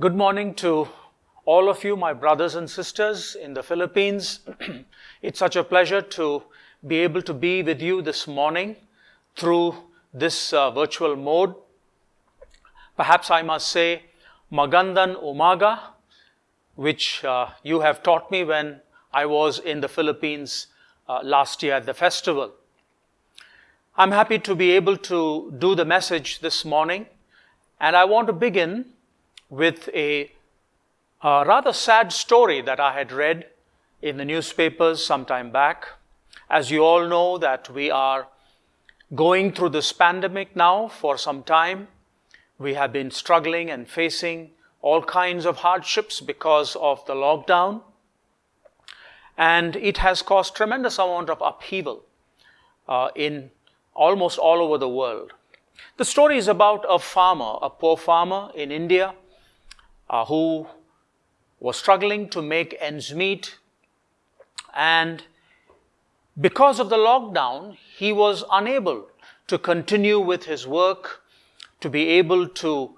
Good morning to all of you, my brothers and sisters in the Philippines. it's such a pleasure to be able to be with you this morning through this uh, virtual mode. Perhaps I must say Magandan Umaga, which uh, you have taught me when I was in the Philippines uh, last year at the festival. I'm happy to be able to do the message this morning, and I want to begin with a, a rather sad story that I had read in the newspapers some time back. As you all know that we are going through this pandemic now for some time. We have been struggling and facing all kinds of hardships because of the lockdown. And it has caused tremendous amount of upheaval uh, in almost all over the world. The story is about a farmer, a poor farmer in India uh, who was struggling to make ends meet. And because of the lockdown, he was unable to continue with his work, to be able to,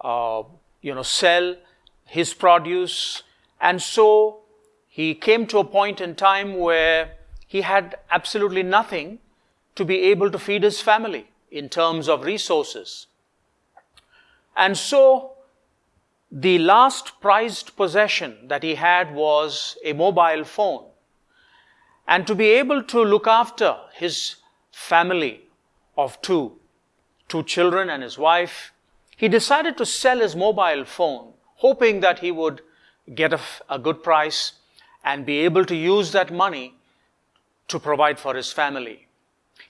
uh, you know, sell his produce. And so he came to a point in time where he had absolutely nothing to be able to feed his family in terms of resources. And so the last prized possession that he had was a mobile phone. And to be able to look after his family of two, two children and his wife, he decided to sell his mobile phone, hoping that he would get a, a good price and be able to use that money to provide for his family.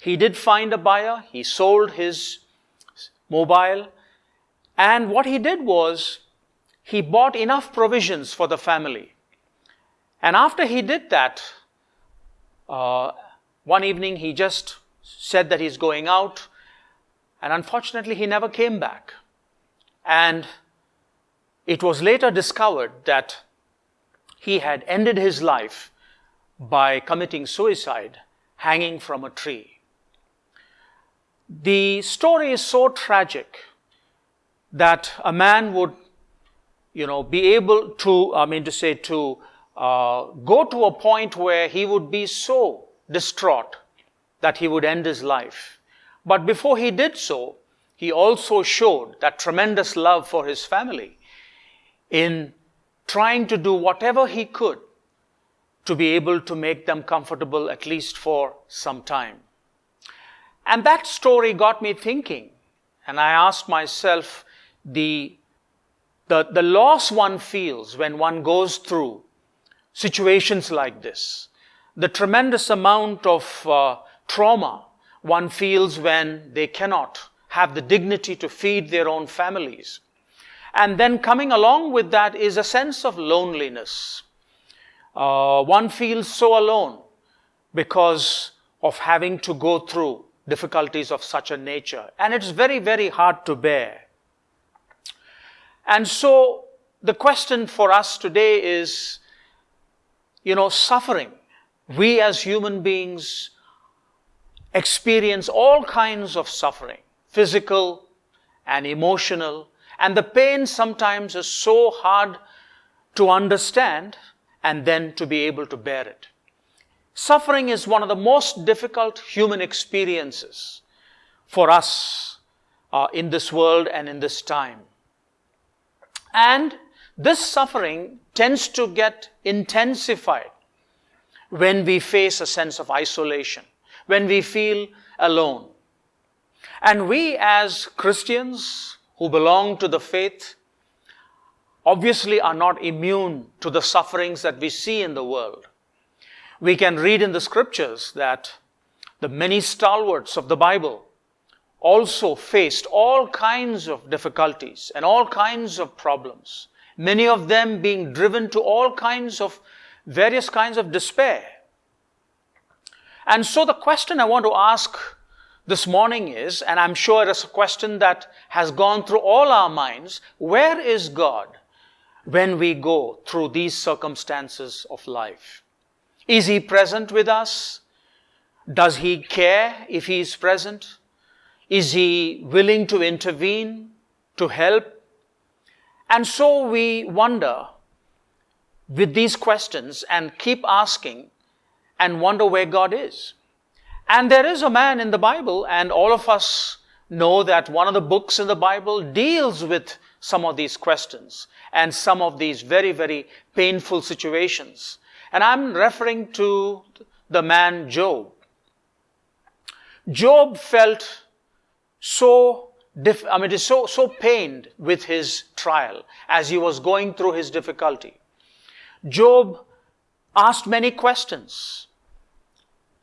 He did find a buyer, he sold his mobile, and what he did was he bought enough provisions for the family. And after he did that, uh, one evening he just said that he's going out, and unfortunately he never came back. And it was later discovered that he had ended his life by committing suicide, hanging from a tree. The story is so tragic that a man would you know, be able to, I mean to say, to uh, go to a point where he would be so distraught that he would end his life. But before he did so, he also showed that tremendous love for his family in trying to do whatever he could to be able to make them comfortable at least for some time. And that story got me thinking, and I asked myself the the, the loss one feels when one goes through situations like this, the tremendous amount of uh, trauma one feels when they cannot have the dignity to feed their own families. And then coming along with that is a sense of loneliness. Uh, one feels so alone because of having to go through difficulties of such a nature. And it's very, very hard to bear. And so the question for us today is, you know, suffering. We as human beings experience all kinds of suffering, physical and emotional, and the pain sometimes is so hard to understand and then to be able to bear it. Suffering is one of the most difficult human experiences for us uh, in this world and in this time. And this suffering tends to get intensified when we face a sense of isolation, when we feel alone. And we as Christians who belong to the faith obviously are not immune to the sufferings that we see in the world. We can read in the scriptures that the many stalwarts of the Bible also faced all kinds of difficulties and all kinds of problems, many of them being driven to all kinds of various kinds of despair. And so the question I want to ask this morning is, and I'm sure it's a question that has gone through all our minds, where is God when we go through these circumstances of life? Is He present with us? Does He care if He is present? Is he willing to intervene, to help? And so we wonder with these questions and keep asking and wonder where God is. And there is a man in the Bible, and all of us know that one of the books in the Bible deals with some of these questions and some of these very, very painful situations. And I'm referring to the man Job. Job felt so, I mean, so, so pained with his trial as he was going through his difficulty. Job asked many questions.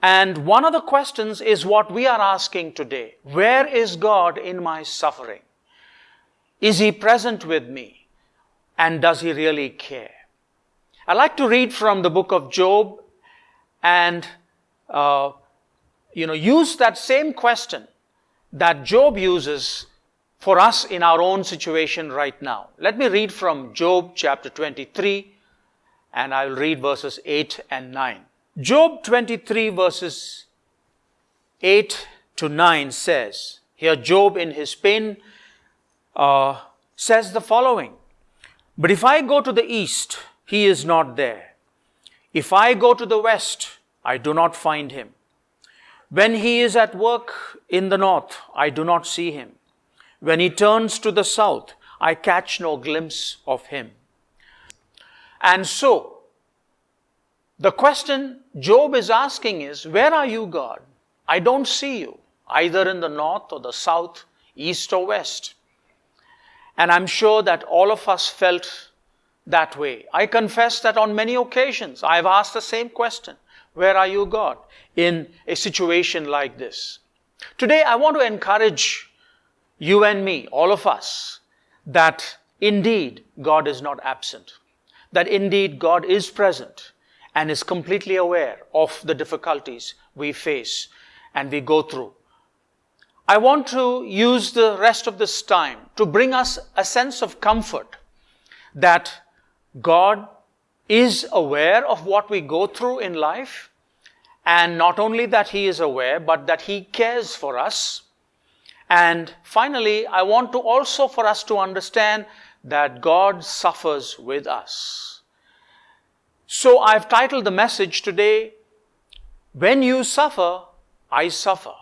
And one of the questions is what we are asking today. Where is God in my suffering? Is He present with me? And does He really care? I like to read from the book of Job and, uh, you know, use that same question that Job uses for us in our own situation right now. Let me read from Job chapter 23 and I will read verses 8 and 9. Job 23 verses 8 to 9 says, here Job in his pain uh, says the following, But if I go to the east, he is not there. If I go to the west, I do not find him. When he is at work in the north, I do not see him. When he turns to the south, I catch no glimpse of him. And so, the question Job is asking is, Where are you, God? I don't see you, either in the north or the south, east or west. And I'm sure that all of us felt that way. I confess that on many occasions I've asked the same question Where are you, God? in a situation like this. Today, I want to encourage you and me, all of us, that indeed God is not absent, that indeed God is present and is completely aware of the difficulties we face and we go through. I want to use the rest of this time to bring us a sense of comfort that God is aware of what we go through in life. And not only that He is aware, but that He cares for us. And finally, I want to also for us to understand that God suffers with us. So I've titled the message today, When You Suffer, I Suffer.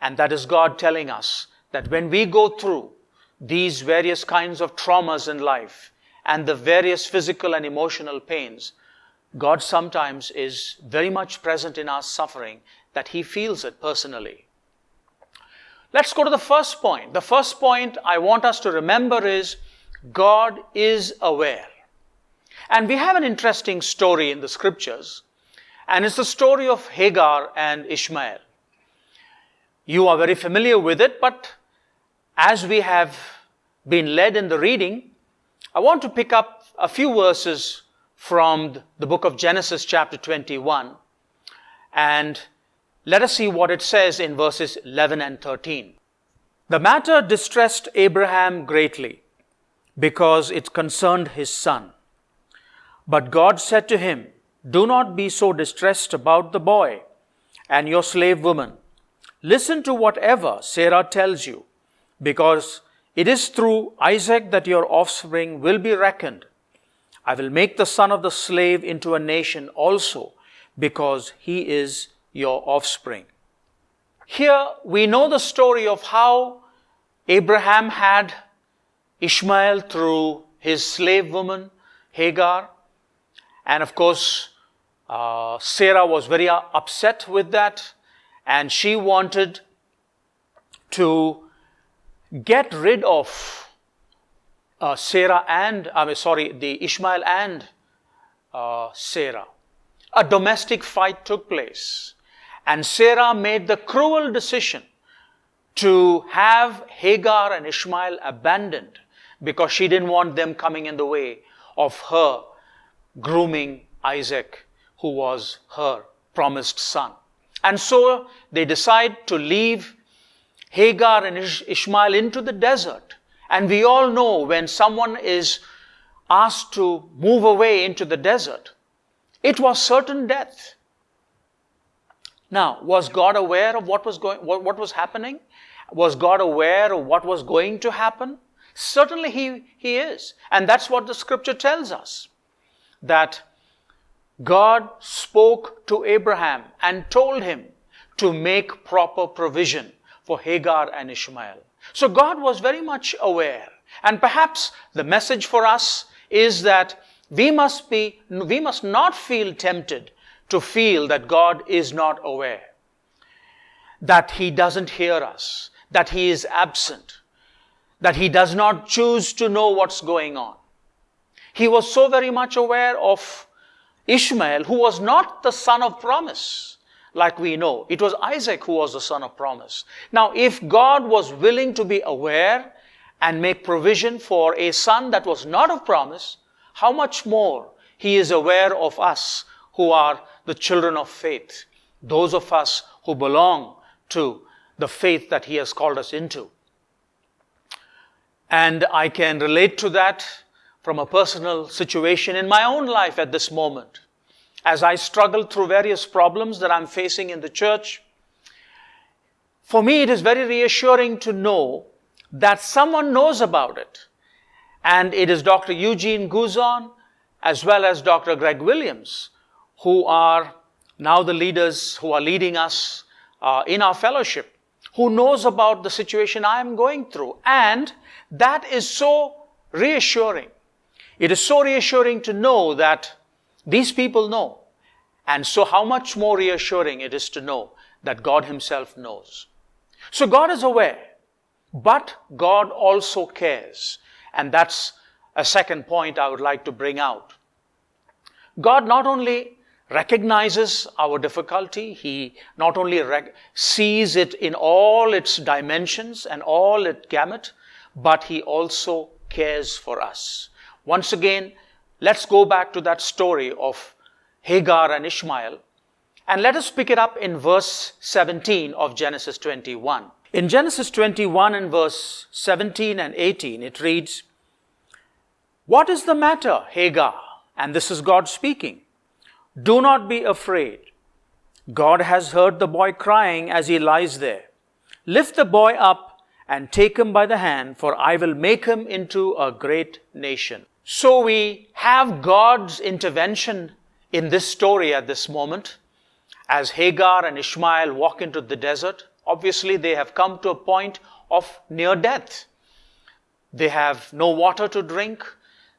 And that is God telling us that when we go through these various kinds of traumas in life and the various physical and emotional pains, God sometimes is very much present in our suffering that He feels it personally. Let's go to the first point. The first point I want us to remember is God is aware. And we have an interesting story in the scriptures, and it's the story of Hagar and Ishmael. You are very familiar with it, but as we have been led in the reading, I want to pick up a few verses from the book of Genesis, chapter 21, and let us see what it says in verses 11 and 13. The matter distressed Abraham greatly because it concerned his son. But God said to him, Do not be so distressed about the boy and your slave woman. Listen to whatever Sarah tells you, because it is through Isaac that your offspring will be reckoned. I will make the son of the slave into a nation also, because he is your offspring. Here we know the story of how Abraham had Ishmael through his slave woman Hagar, and of course, uh, Sarah was very upset with that, and she wanted to get rid of uh, Sarah and, I mean, sorry, the Ishmael and uh, Sarah. A domestic fight took place, and Sarah made the cruel decision to have Hagar and Ishmael abandoned because she didn't want them coming in the way of her grooming Isaac, who was her promised son. And so they decide to leave Hagar and Ishmael into the desert. And we all know when someone is asked to move away into the desert, it was certain death. Now, was God aware of what was going, what, what was happening? Was God aware of what was going to happen? Certainly he, he is. And that's what the scripture tells us. That God spoke to Abraham and told him to make proper provision for Hagar and Ishmael. So God was very much aware. And perhaps the message for us is that we must be, we must not feel tempted to feel that God is not aware, that He doesn't hear us, that He is absent, that He does not choose to know what's going on. He was so very much aware of Ishmael, who was not the son of promise, like we know. It was Isaac who was the son of promise. Now, if God was willing to be aware and make provision for a son that was not of promise, how much more He is aware of us who are the children of faith, those of us who belong to the faith that He has called us into. And I can relate to that from a personal situation in my own life at this moment. As I struggle through various problems that I'm facing in the church, for me it is very reassuring to know that someone knows about it. And it is Dr. Eugene Guzon as well as Dr. Greg Williams who are now the leaders who are leading us uh, in our fellowship, who knows about the situation I am going through. And that is so reassuring it is so reassuring to know that these people know. And so how much more reassuring it is to know that God himself knows. So God is aware, but God also cares. And that's a second point I would like to bring out. God not only recognizes our difficulty, He not only sees it in all its dimensions and all its gamut, but He also cares for us. Once again, let's go back to that story of Hagar and Ishmael. And let us pick it up in verse 17 of Genesis 21. In Genesis 21 and verse 17 and 18, it reads, What is the matter, Hagar? And this is God speaking. Do not be afraid. God has heard the boy crying as he lies there. Lift the boy up and take him by the hand, for I will make him into a great nation. So we have God's intervention in this story at this moment. As Hagar and Ishmael walk into the desert, obviously they have come to a point of near death. They have no water to drink.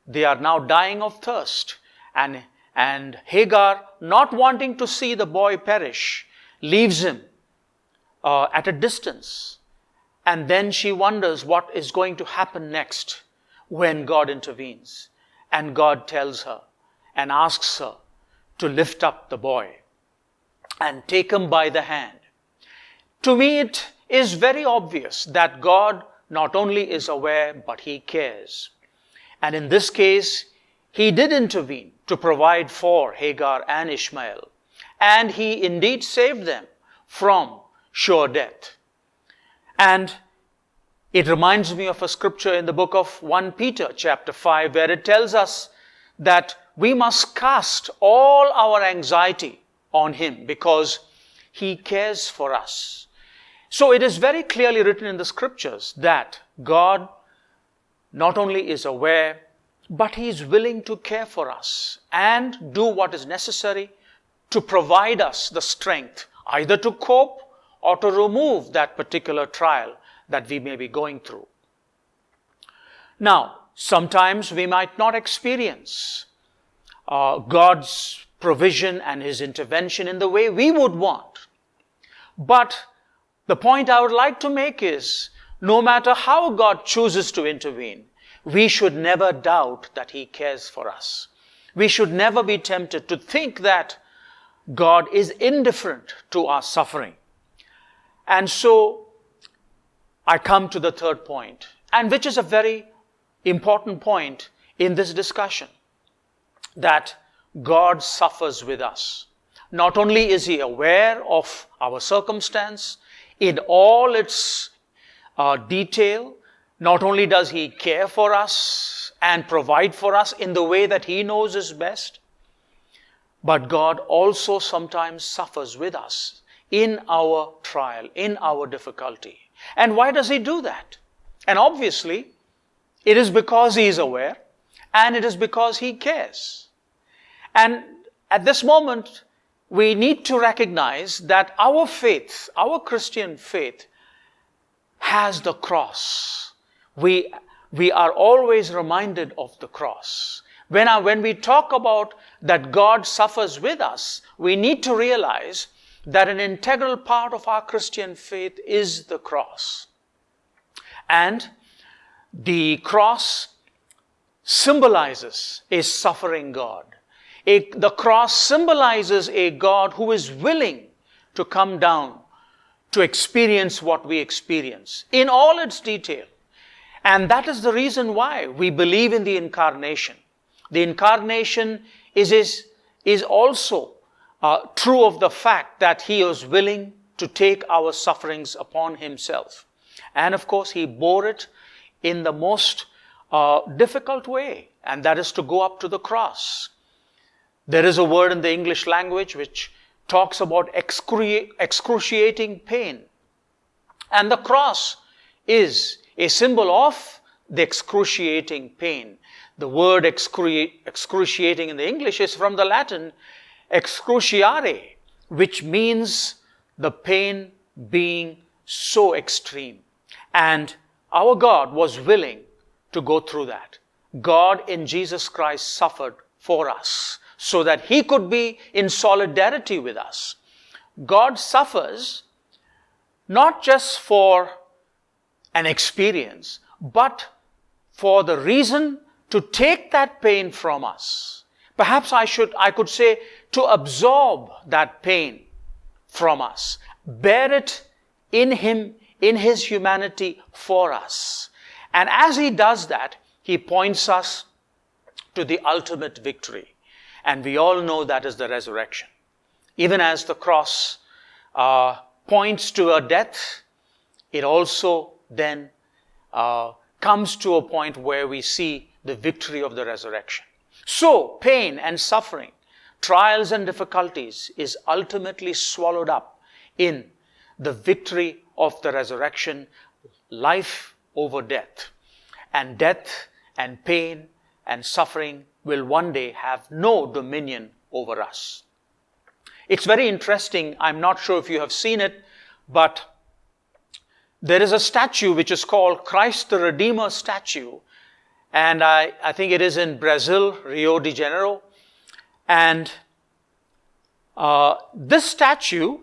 They are now dying of thirst. And, and Hagar, not wanting to see the boy perish, leaves him uh, at a distance. And then she wonders what is going to happen next when God intervenes. And God tells her and asks her to lift up the boy and take him by the hand. To me, it is very obvious that God not only is aware, but He cares. And in this case, He did intervene to provide for Hagar and Ishmael. And He indeed saved them from sure death. And it reminds me of a scripture in the book of 1 Peter chapter 5 where it tells us that we must cast all our anxiety on him because he cares for us. So it is very clearly written in the scriptures that God not only is aware, but he is willing to care for us and do what is necessary to provide us the strength either to cope or to remove that particular trial that we may be going through. Now, sometimes we might not experience uh, God's provision and His intervention in the way we would want. But the point I would like to make is no matter how God chooses to intervene, we should never doubt that He cares for us. We should never be tempted to think that God is indifferent to our suffering. And so I come to the third point, and which is a very important point in this discussion that God suffers with us. Not only is He aware of our circumstance in all its uh, detail, not only does He care for us and provide for us in the way that He knows is best, but God also sometimes suffers with us in our trial, in our difficulty. And why does he do that? And obviously, It is because He is aware and it is because He cares. And at this moment, we need to recognize that our faith, our Christian faith, has the cross. We, we are always reminded of the cross. When, I, when we talk about that God suffers with us, we need to realize that an integral part of our Christian faith is the cross. And the cross symbolizes a suffering God. The cross symbolizes a God who is willing to come down to experience what we experience in all its detail. And that is the reason why we believe in the incarnation. The incarnation is, is, is also uh, true of the fact that he was willing to take our sufferings upon himself. And of course, he bore it in the most uh, difficult way, and that is to go up to the cross. There is a word in the English language which talks about excru- excruciating pain. And the cross is a symbol of the excruciating pain. The word excru- excruciating in the English is from the Latin excruciare, which means the pain being so extreme. And our God was willing to go through that. God in Jesus Christ suffered for us so that he could be in solidarity with us. God suffers not just for an experience, but for the reason to take that pain from us. Perhaps I should, I could say, to absorb that pain from us, bear it in him, in his humanity for us. And as he does that, he points us to the ultimate victory. And we all know that is the resurrection. Even as the cross uh, points to a death, it also then uh, comes to a point where we see the victory of the resurrection. So, pain and suffering, trials and difficulties is ultimately swallowed up in the victory of the resurrection, life over death. And death and pain and suffering will one day have no dominion over us. It's very interesting. I'm not sure if you have seen it, but there is a statue which is called Christ the Redeemer statue. And I, I think it is in Brazil, Rio de Janeiro. And uh, this statue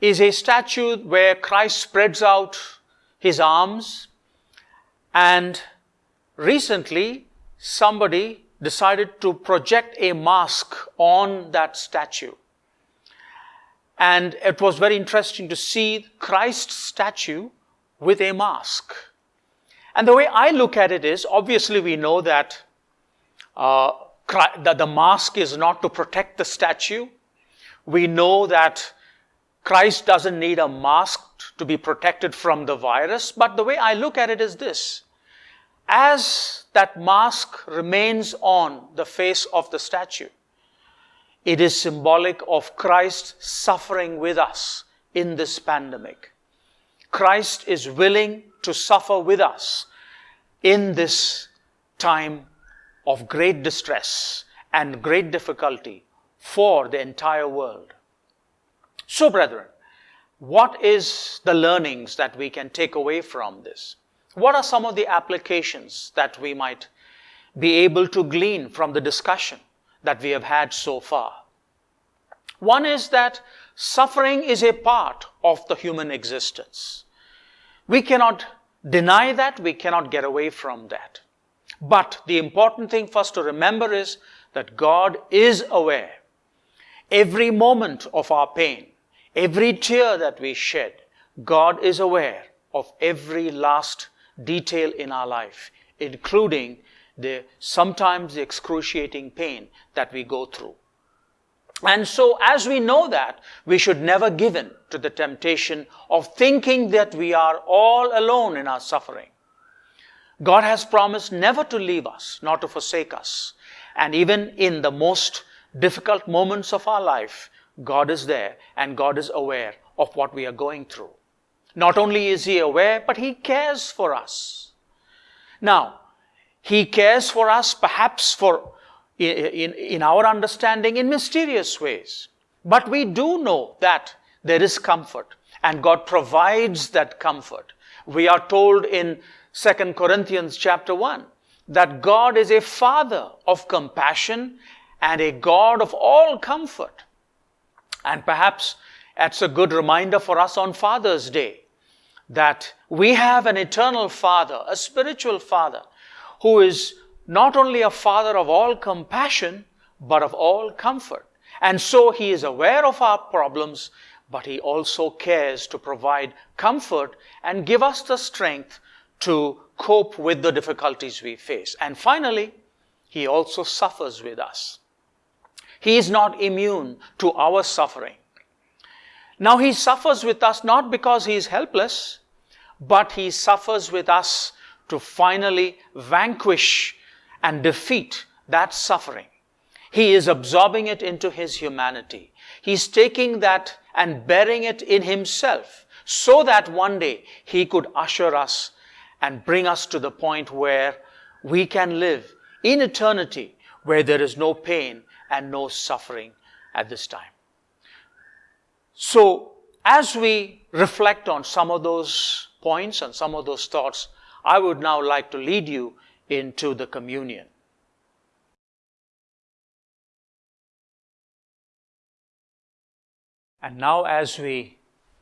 is a statue where Christ spreads out his arms. And recently, somebody decided to project a mask on that statue. And it was very interesting to see Christ's statue with a mask. And the way I look at it is obviously, we know that, uh, that the mask is not to protect the statue. We know that Christ doesn't need a mask to be protected from the virus. But the way I look at it is this as that mask remains on the face of the statue, it is symbolic of Christ suffering with us in this pandemic. Christ is willing to suffer with us in this time of great distress and great difficulty for the entire world. So, brethren, what is the learnings that we can take away from this? What are some of the applications that we might be able to glean from the discussion that we have had so far? One is that suffering is a part of the human existence. We cannot deny that, we cannot get away from that. But the important thing for us to remember is that God is aware. Every moment of our pain, every tear that we shed, God is aware of every last detail in our life, including the sometimes the excruciating pain that we go through. And so, as we know that, we should never give in to the temptation of thinking that we are all alone in our suffering. God has promised never to leave us, nor to forsake us. And even in the most difficult moments of our life, God is there and God is aware of what we are going through. Not only is He aware, but He cares for us. Now, He cares for us, perhaps for in, in our understanding, in mysterious ways. But we do know that there is comfort, and God provides that comfort. We are told in 2 Corinthians chapter 1 that God is a father of compassion and a God of all comfort. And perhaps that's a good reminder for us on Father's Day that we have an eternal Father, a spiritual Father, who is not only a Father of all compassion, but of all comfort. And so He is aware of our problems, but He also cares to provide comfort and give us the strength to cope with the difficulties we face. And finally, He also suffers with us. He is not immune to our suffering. Now, He suffers with us not because He is helpless, but He suffers with us to finally vanquish and defeat that suffering. He is absorbing it into His humanity. He's taking that and bearing it in Himself so that one day He could usher us and bring us to the point where we can live in eternity where there is no pain and no suffering at this time. So, as we reflect on some of those points and some of those thoughts, I would now like to lead you into the communion. And now, as we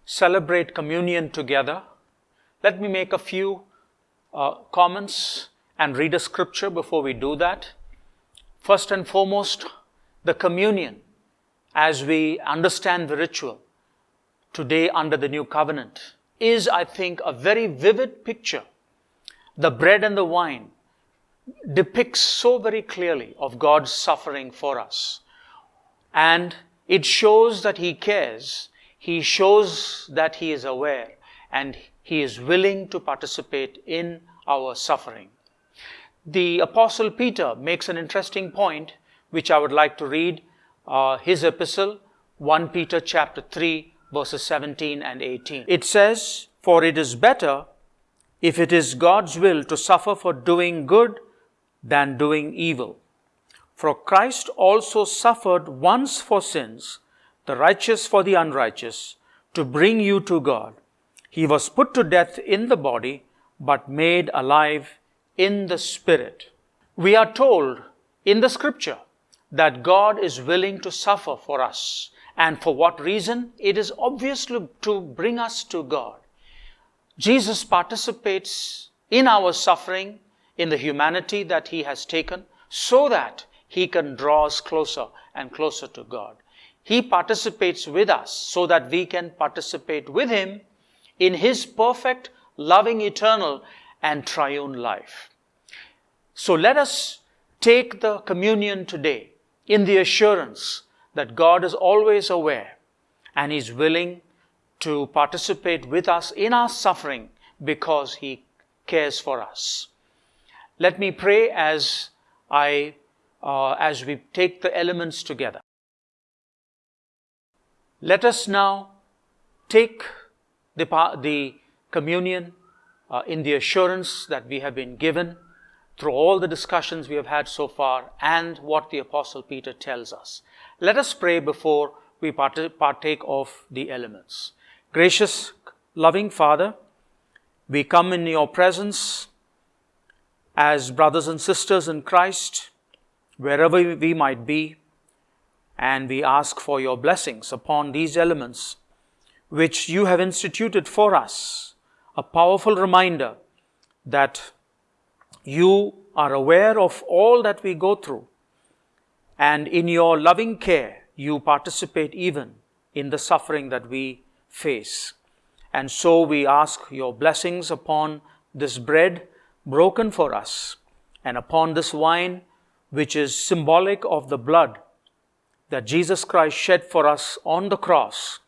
celebrate communion together, let me make a few uh, comments and read a scripture before we do that. First and foremost, the communion, as we understand the ritual today under the new covenant, is, I think, a very vivid picture. The bread and the wine depicts so very clearly of God's suffering for us. And it shows that He cares. He shows that He is aware and He is willing to participate in our suffering. The Apostle Peter makes an interesting point, which I would like to read. Uh, his epistle, 1 Peter chapter 3, verses 17 and 18. It says, For it is better, if it is God's will, to suffer for doing good than doing evil. For Christ also suffered once for sins, the righteous for the unrighteous, to bring you to God. He was put to death in the body, but made alive in the spirit. We are told in the scripture that God is willing to suffer for us. And for what reason? It is obviously to bring us to God. Jesus participates in our suffering, in the humanity that he has taken, so that he can draw us closer and closer to God. He participates with us so that we can participate with him in his perfect, loving, eternal, and triune life. So let us take the communion today in the assurance that God is always aware and is willing to participate with us in our suffering because He cares for us. Let me pray as I, uh, as we take the elements together. Let us now take the, the communion uh, in the assurance that we have been given through all the discussions we have had so far and what the Apostle Peter tells us. Let us pray before we partake of the elements. Gracious, loving Father, we come in your presence as brothers and sisters in Christ, wherever we might be, and we ask for your blessings upon these elements which you have instituted for us, a powerful reminder that you are aware of all that we go through, and in your loving care, you participate even in the suffering that we face. And so we ask your blessings upon this bread broken for us and upon this wine, which is symbolic of the blood that Jesus Christ shed for us on the cross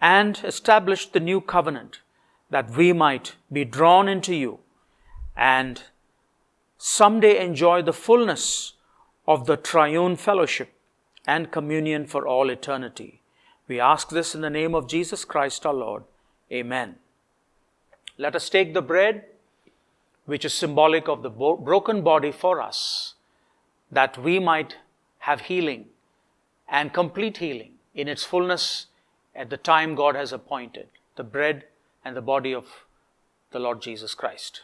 and established the new covenant that we might be drawn into you and someday enjoy the fullness of the triune fellowship and communion for all eternity. We ask this in the name of Jesus Christ our Lord. Amen. Let us take the bread which is symbolic of the broken body for us, that we might have healing and complete healing in its fullness at the time God has appointed, the bread and the body of the Lord Jesus Christ.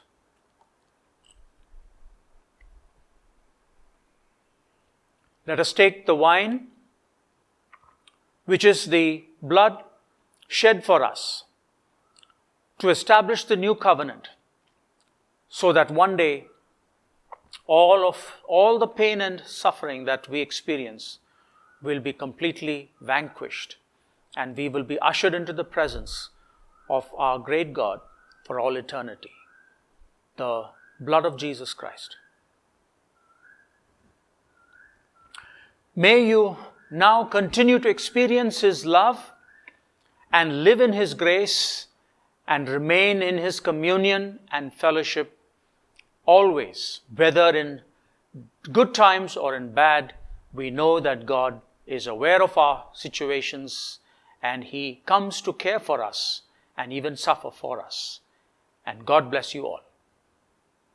Let us take the wine, which is the blood shed for us to establish the new covenant so that one day all of all the pain and suffering that we experience will be completely vanquished and we will be ushered into the presence of our great God for all eternity. The blood of Jesus Christ. May you now continue to experience His love and live in His grace and remain in His communion and fellowship always, whether in good times or in bad. We know that God is aware of our situations and He comes to care for us and even suffer for us. And God bless you all.